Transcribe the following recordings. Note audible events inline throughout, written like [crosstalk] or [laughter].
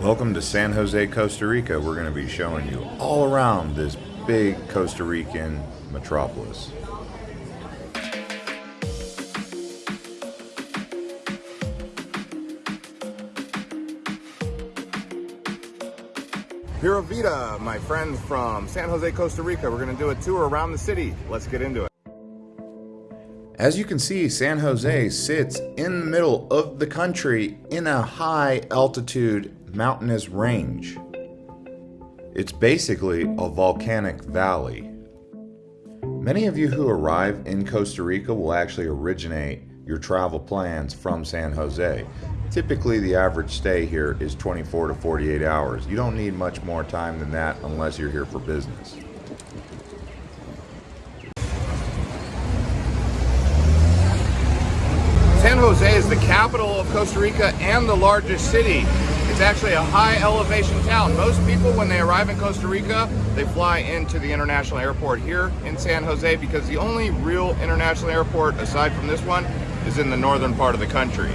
Welcome to San Jose, Costa Rica. We're going to be showing you all around this big Costa Rican metropolis. Pura Vida, my friend from San Jose, Costa Rica. We're going to do a tour around the city. Let's get into it. As you can see, San Jose sits in the middle of the country in a high altitude mountainous range. It's basically a volcanic valley. Many of you who arrive in Costa Rica will actually originate your travel plans from San Jose. Typically, the average stay here is 24 to 48 hours. You don't need much more time than that unless you're here for business. San Jose is the capital of Costa Rica and the largest city. It's actually a high elevation town. Most people, when they arrive in Costa Rica, they fly into the international airport here in San Jose because the only real international airport, aside from this one, is in the northern part of the country.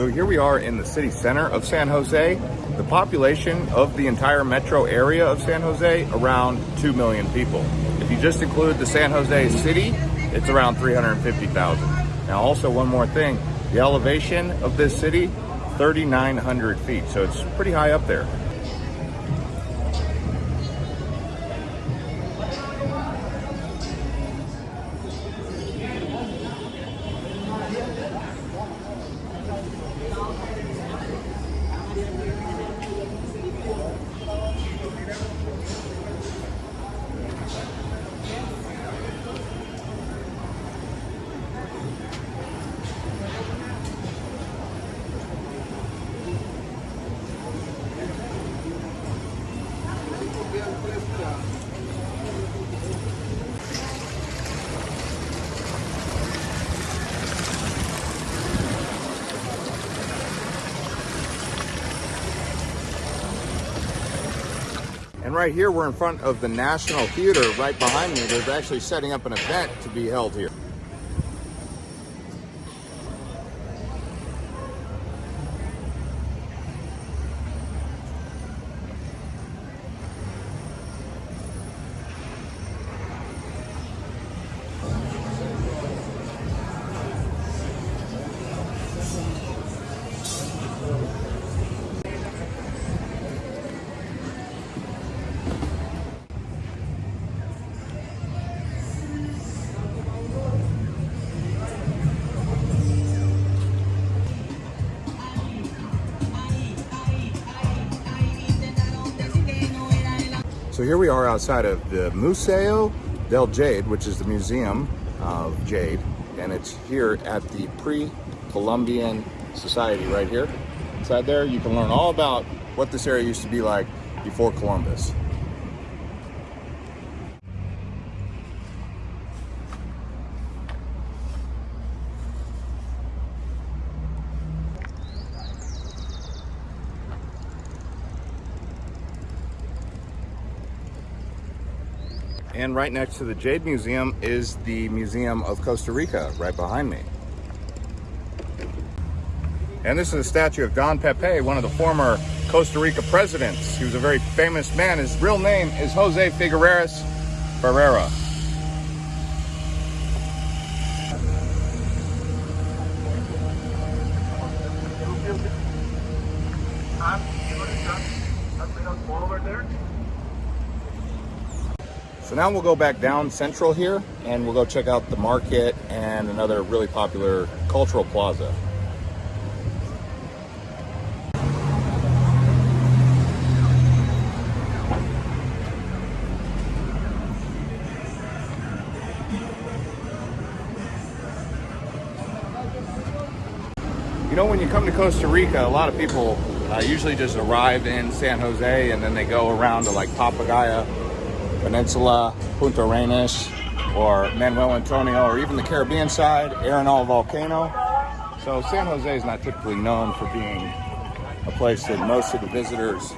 So here we are in the city center of San Jose. The population of the entire metro area of San Jose, around 2 million people. If you just include the San Jose city, it's around 350,000. Now also one more thing, the elevation of this city, 3,900 feet. So it's pretty high up there. Right here, we're in front of the National Theater right behind me. They're actually setting up an event to be held here. Here we are outside of the Museo del Jade, which is the Museum of Jade, and it's here at the Pre-Columbian Society right here. Inside there, you can learn all about what this area used to be like before Columbus. And right next to the Jade Museum is the Museum of Costa Rica, right behind me. And this is a statue of Don Pepe, one of the former Costa Rica presidents. He was a very famous man. His real name is Jose Figueres Ferreira. So now we'll go back down central here and we'll go check out the market and another really popular cultural plaza. You know, when you come to Costa Rica, a lot of people uh, usually just arrive in San Jose and then they go around to like Papagayo Peninsula, Puntarenas, or Manuel Antonio, or even the Caribbean side, Arenal Volcano. So San Jose is not typically known for being a place that most of the visitors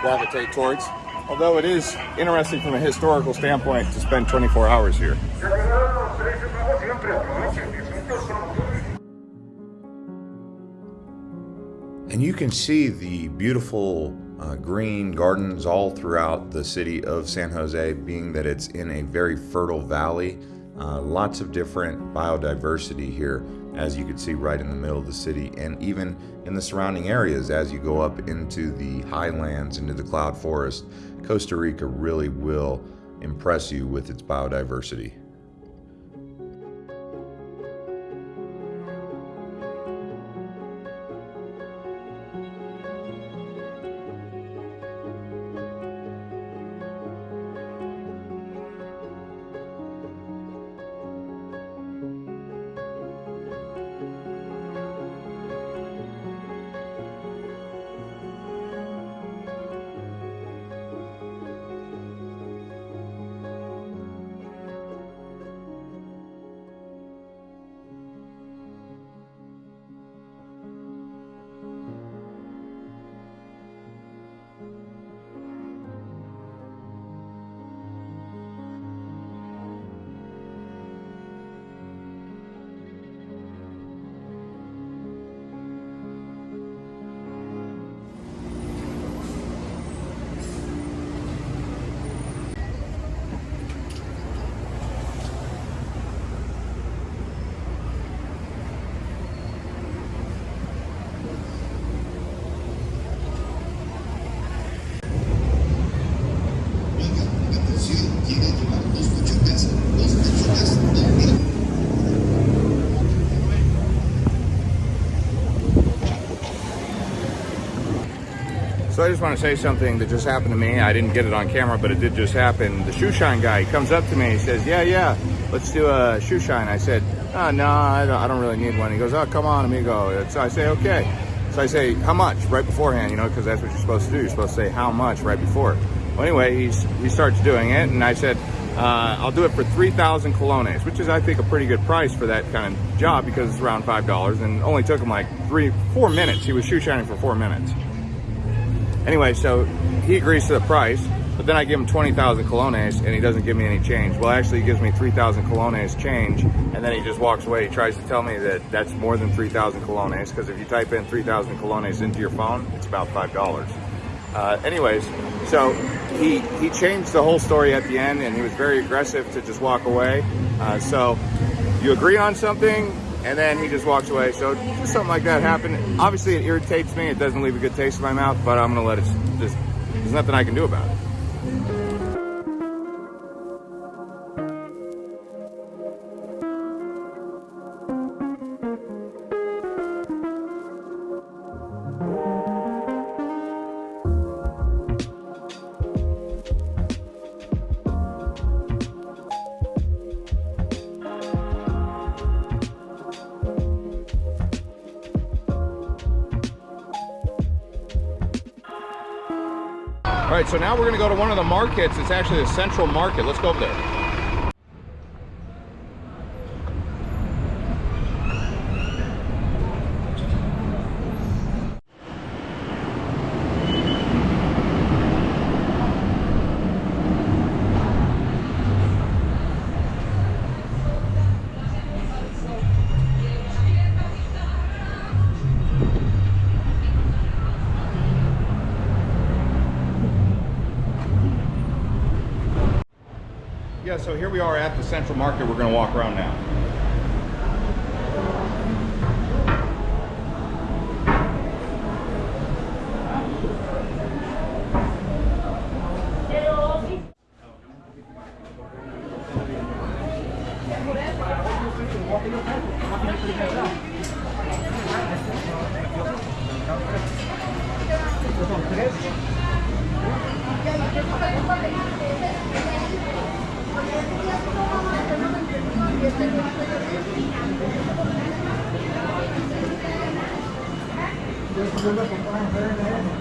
gravitate towards. Although it is interesting from a historical standpoint to spend 24 hours here. And you can see the beautiful uh, green gardens all throughout the city of San Jose, being that it's in a very fertile valley. Uh, lots of different biodiversity here, as you can see right in the middle of the city, and even in the surrounding areas as you go up into the highlands, into the cloud forest. Costa Rica really will impress you with its biodiversity. So I just want to say something that just happened to me. I didn't get it on camera, but it did just happen. The shoe shine guy comes up to me. He says, "Yeah, yeah, let's do a shoe shine." I said, "Oh, no, I don't, I don't really need one." He goes, "Oh, come on, amigo." So I say, "Okay." So I say, "How much?" Right beforehand, you know, because that's what you're supposed to do. You're supposed to say how much right before. Well, anyway, he's he starts doing it, and I said, uh, "I'll do it for three thousand colones," which is, I think, a pretty good price for that kind of job because it's around five dollars, and only took him like three, four minutes. He was shoe shining for four minutes. Anyway, so he agrees to the price, but then I give him 20,000 colones and he doesn't give me any change. Well, actually, he gives me 3,000 colones change and then he just walks away. He tries to tell me that that's more than 3,000 colones because if you type in 3,000 colones into your phone, it's about $5. Uh, anyways, so he, he changed the whole story at the end and he was very aggressive to just walk away. Uh, so you agree on something, and then he just walks away. So just something like that happened. Obviously, it irritates me. It doesn't leave a good taste in my mouth, but I'm gonna let it just. There's nothing I can do about it. Right, so now we're gonna go to one of the markets. It's actually the central market. Let's go over there. Yeah, so here we are at the Central Market. We're going to walk around now. [laughs] Gracias.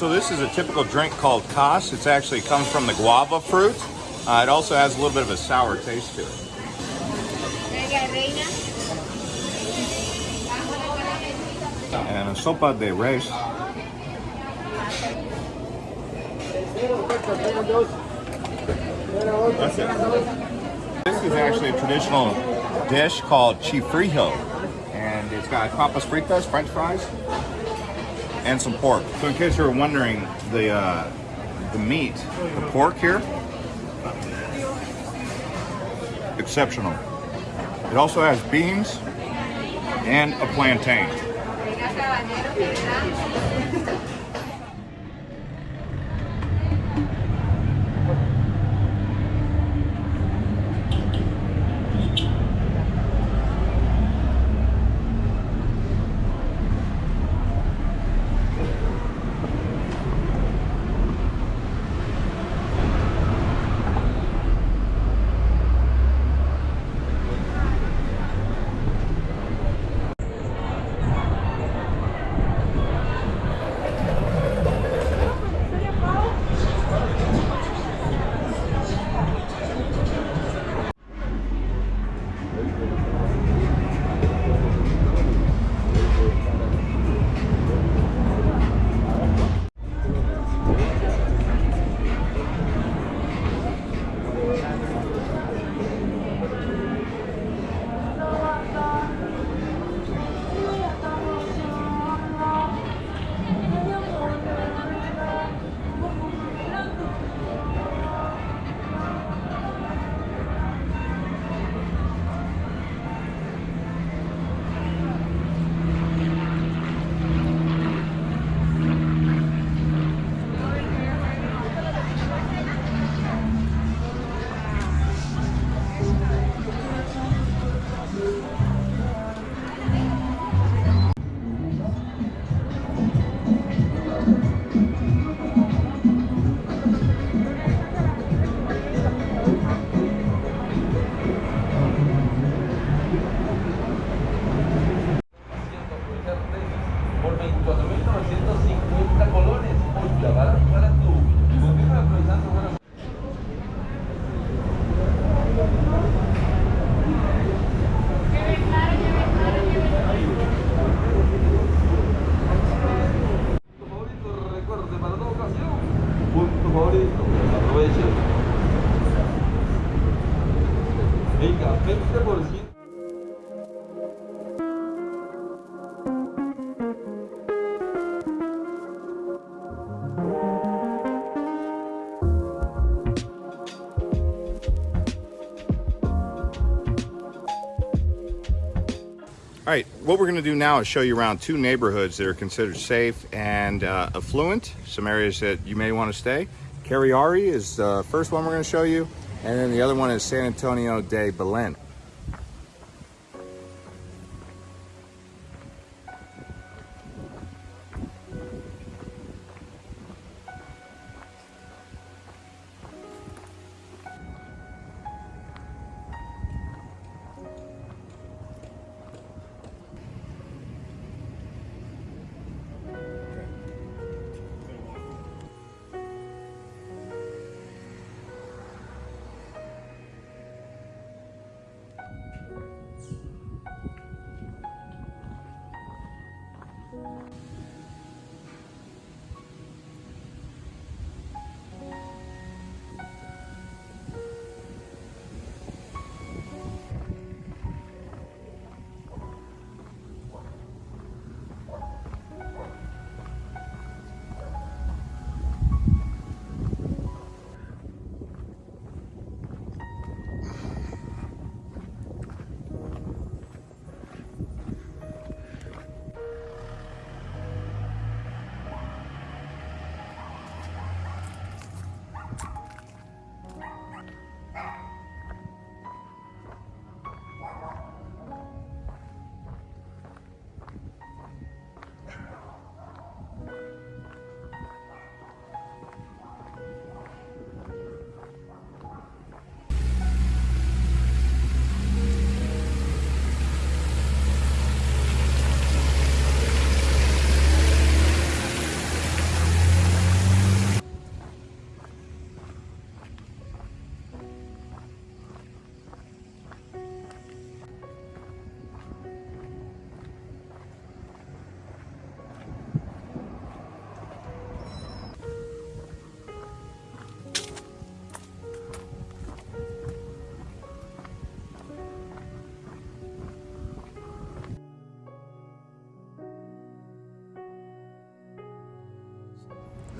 So this is a typical drink called Cas. It's actually comes from the guava fruit. Uh, it also has a little bit of a sour taste to it. And a sopa de res. It. This is actually a traditional dish called chifrijo. And it's got papas fritas, french fries, and some pork. So in case you were wondering, the uh, the meat, the pork here, exceptional. It also has beans and a plantain. 24.950 colones. Por clavada All right, what we're going to do now is show you around two neighborhoods that are considered safe and uh, affluent, some areas that you may want to stay. Cariari is the first one we're going to show you, and then the other one is San Antonio de Belen.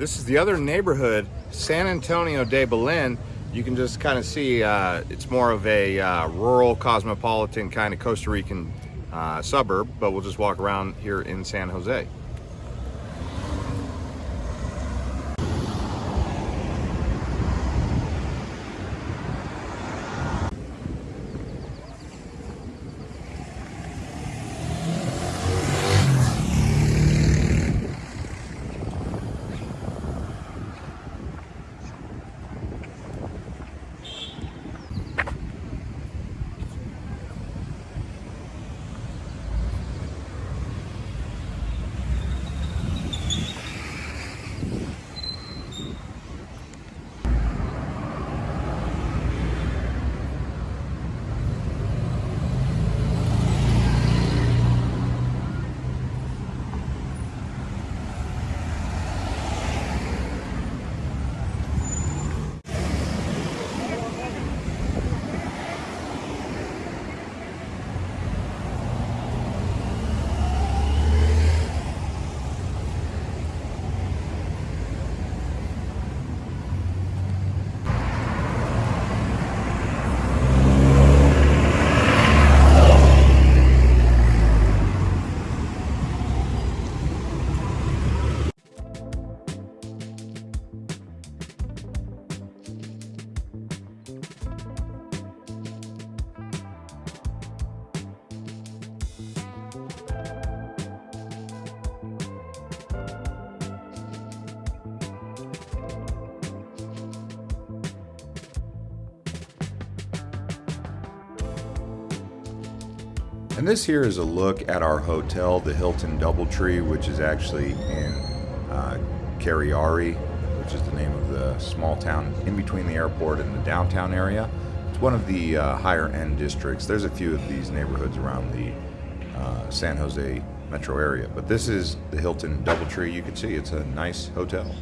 This is the other neighborhood, San Antonio de Belen. You can just kind of see uh, it's more of a uh, rural, cosmopolitan kind of Costa Rican uh, suburb, but we'll just walk around here in San Jose. And this here is a look at our hotel, the Hilton Doubletree, which is actually in uh, Cariari, which is the name of the small town in between the airport and the downtown area. It's one of the uh, higher end districts. There's a few of these neighborhoods around the uh, San Jose metro area, but this is the Hilton Doubletree. You can see it's a nice hotel.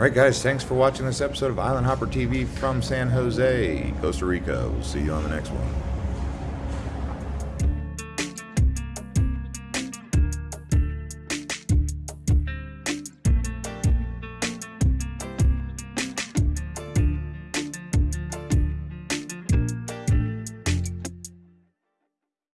All right, guys, thanks for watching this episode of Island Hopper TV from San Jose, Costa Rica. We'll see you on the next one.